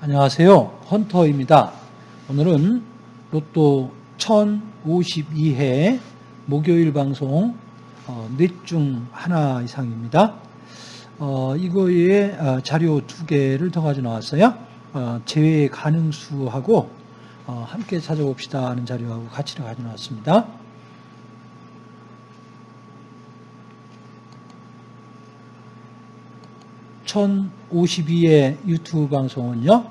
안녕하세요. 헌터입니다. 오늘은 로또 1052회 목요일 방송 어, 넷중 하나 이상입니다. 어, 이거에 어, 자료 두 개를 더 가져 나왔어요. 어, 제외 가능수하고 어, 함께 찾아봅시다 하는 자료하고 같이 가져 나왔습니다. (1052의) 유튜브 방송은요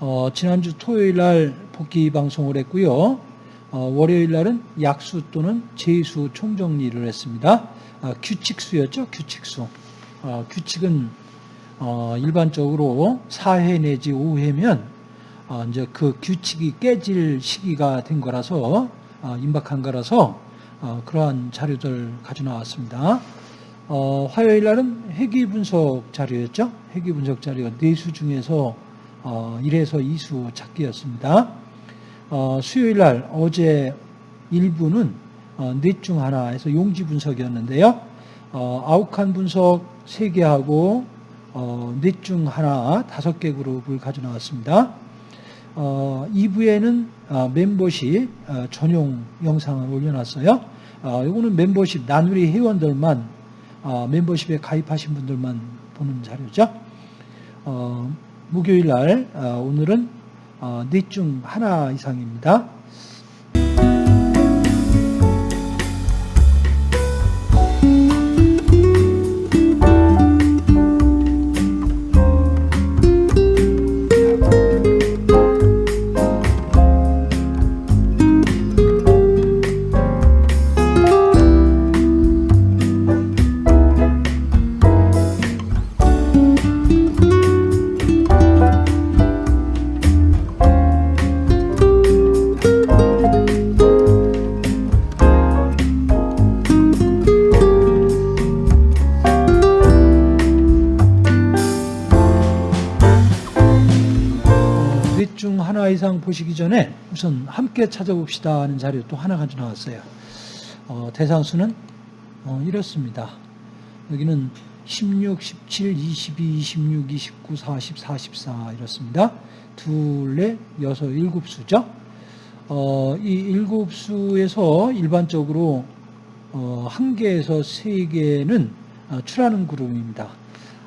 어, 지난주 토요일 날 복귀 방송을 했고요. 어, 월요일 날은 약수 또는 제수 총정리를 했습니다. 아, 규칙수였죠, 규칙수. 어, 규칙은 어, 일반적으로 4회 내지 5회면 어, 이제 그 규칙이 깨질 시기가 된 거라서 어, 임박한 거라서 어, 그러한 자료들 가져 나왔습니다. 어, 화요일 날은 회귀 분석 자료였죠. 회귀 분석 자료 네수 중에서 어, 1에서 2수 찾기였습니다. 어, 수요일 날 어제 일부는 어, 넷중 하나에서 용지 분석이었는데요. 어, 아욱한 분석 3개 하고 어, 넷중 하나 5개 그룹을 가져 나왔습니다. 어, 2부에는 어, 멤버십 어, 전용 영상을 올려놨어요. 어, 이거는 멤버십 나누리 회원들만 어, 멤버십에 가입하신 분들만 보는 자료죠. 어, 목요일 날 어, 오늘은 어, 넷중 하나 이상입니다. 하나 이상 보시기 전에 우선 함께 찾아봅시다 하는 자료 또 하나 가져 나왔어요. 어, 대상수는 어, 이렇습니다. 여기는 16, 17, 22, 26, 29, 40, 44 이렇습니다. 둘, 넷, 여섯, 일곱 수죠. 어, 이 일곱 수에서 일반적으로 어, 한 개에서 세 개는 어, 출하는 그룹입니다.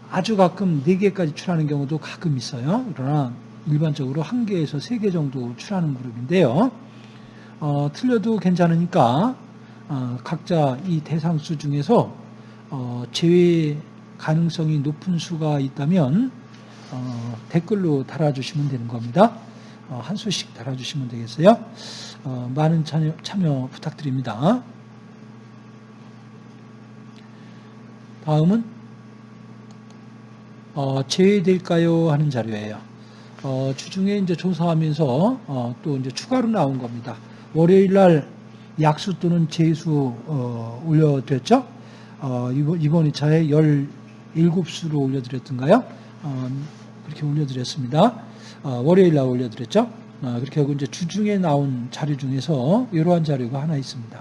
아주 가끔 네 개까지 출하는 경우도 가끔 있어요. 그러나 일반적으로 한 개에서 세 개 정도 출하는 그룹인데요. 어, 틀려도 괜찮으니까 어, 각자 이 대상수 중에서 어, 제외 가능성이 높은 수가 있다면 어, 댓글로 달아주시면 되는 겁니다. 어, 한 수씩 달아주시면 되겠어요. 어, 많은 참여, 참여 부탁드립니다. 다음은 어, 제외될까요 하는 자료예요. 어, 주중에 이제 조사하면서 어, 또 이제 추가로 나온 겁니다. 월요일 날 약수 또는 제수 어, 올려드렸죠. 어, 이번, 이번 2차에 17수로 올려드렸던가요? 어, 그렇게 올려드렸습니다. 어, 월요일 날 올려드렸죠. 어, 그렇게 하고 이제 주중에 나온 자료 중에서 이러한 자료가 하나 있습니다.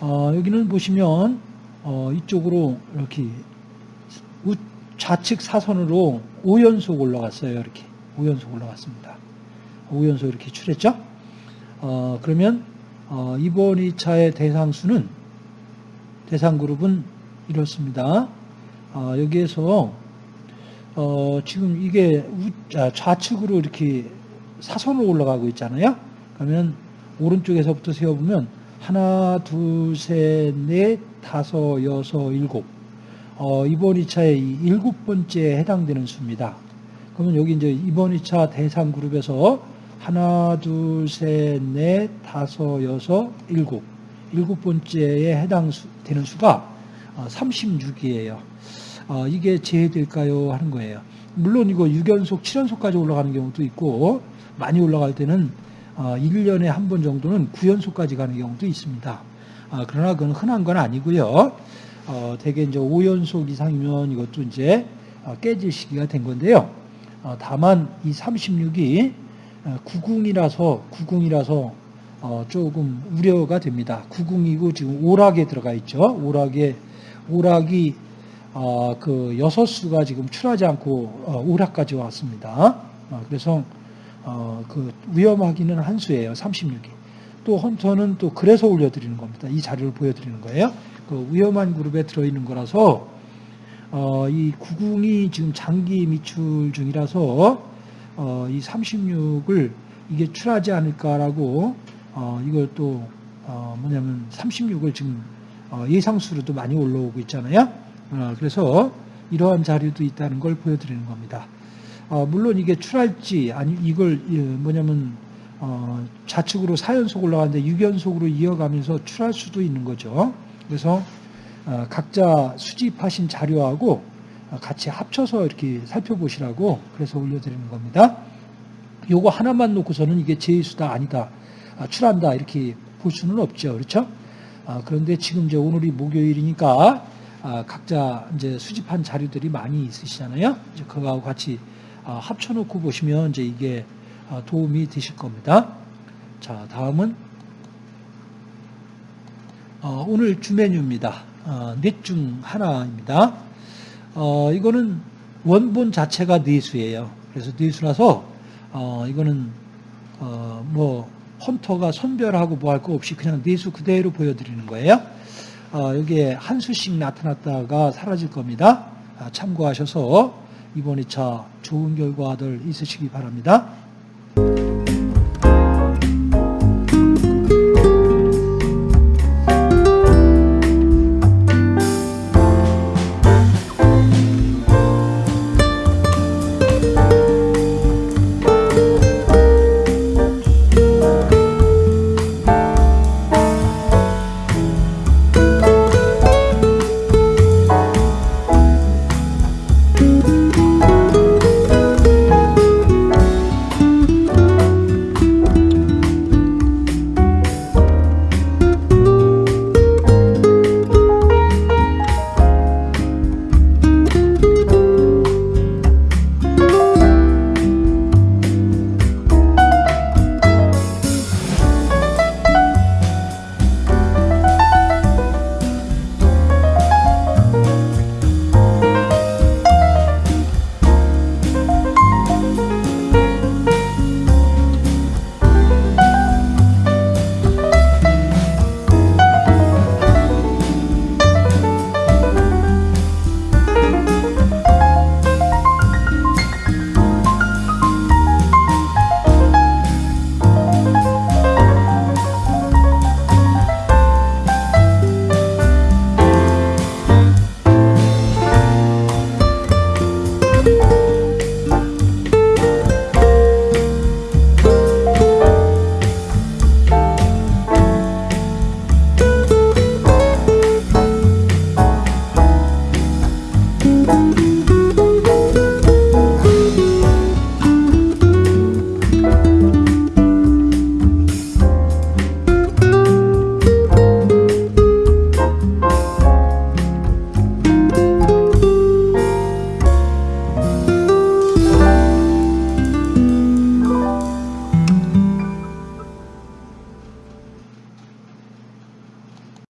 어, 여기는 보시면 어, 이쪽으로 이렇게 우, 좌측 사선으로 5연속 올라갔어요. 이렇게 5연속 올라갔습니다. 5연속 이렇게 출했죠. 어, 그러면 어, 이번 2차의 대상수는 대상 그룹은 이렇습니다. 어, 여기에서 어, 지금 이게 우, 아, 좌측으로 이렇게 사선으로 올라가고 있잖아요. 그러면 오른쪽에서부터 세어보면 하나, 둘, 셋, 넷, 다섯, 여섯, 일곱. 어, 이번 2차의 일곱 번째에 해당되는 수입니다. 그러면 여기 이제 이번 2차 대상 그룹에서 하나, 둘, 셋, 넷, 다섯, 여섯, 일곱. 일곱 번째에 해당되는 수가 36이에요. 어, 이게 제외될까요? 하는 거예요. 물론 이거 6연속, 7연속까지 올라가는 경우도 있고 많이 올라갈 때는 1년에 어, 한번 정도는 9연속까지 가는 경우도 있습니다. 아, 그러나 그건 흔한 건 아니고요. 어, 대개 이제 5연속 이상 이면 이것도 이제 어, 깨질 시기가 된 건데요. 어, 다만 이 36이 어, 구궁이라서 어, 조금 우려가 됩니다. 구궁이고 지금 오락에 들어가 있죠. 오락에 오락이 어, 그 여섯 수가 지금 출하지 않고 어, 오락까지 왔습니다. 어, 그래서 어, 그 위험하기는 한 수예요. 36이. 또 헌터는 또 그래서 올려드리는 겁니다. 이 자료를 보여드리는 거예요. 그 위험한 그룹에 들어있는 거라서 어, 이 구궁이 지금 장기 미출 중이라서 어, 이 36을 이게 출하지 않을까라고 어, 이걸 또 어, 뭐냐면 36을 지금 어, 예상수로도 많이 올라오고 있잖아요. 어, 그래서 이러한 자료도 있다는 걸 보여드리는 겁니다. 어, 물론 이게 출할지 아니 이걸 예, 뭐냐면 어, 좌측으로 4연속 올라가는데 6연속으로 이어가면서 출할 수도 있는 거죠. 그래서 어, 각자 수집하신 자료하고 어, 같이 합쳐서 이렇게 살펴보시라고 그래서 올려드리는 겁니다. 요거 하나만 놓고서는 이게 제수다 아니다 아, 출한다 이렇게 볼 수는 없죠. 그렇죠? 아, 그런데 지금 이제 오늘이 목요일이니까 아, 각자 이제 수집한 자료들이 많이 있으시잖아요. 이제 그거하고 같이 아, 합쳐놓고 보시면 이제 이게 아, 도움이 되실 겁니다. 자, 다음은 어, 오늘 주 메뉴입니다. 어, 넷중 하나입니다. 어, 이거는 원본 자체가 뇌수예요. 그래서 뇌수라서 어, 이거는 어, 뭐 헌터가 선별하고 뭐 할 거 없이 그냥 뇌수 그대로 보여드리는 거예요. 어, 여기에 한 수씩 나타났다가 사라질 겁니다. 아, 참고하셔서 이번 2차 좋은 결과들 있으시기 바랍니다.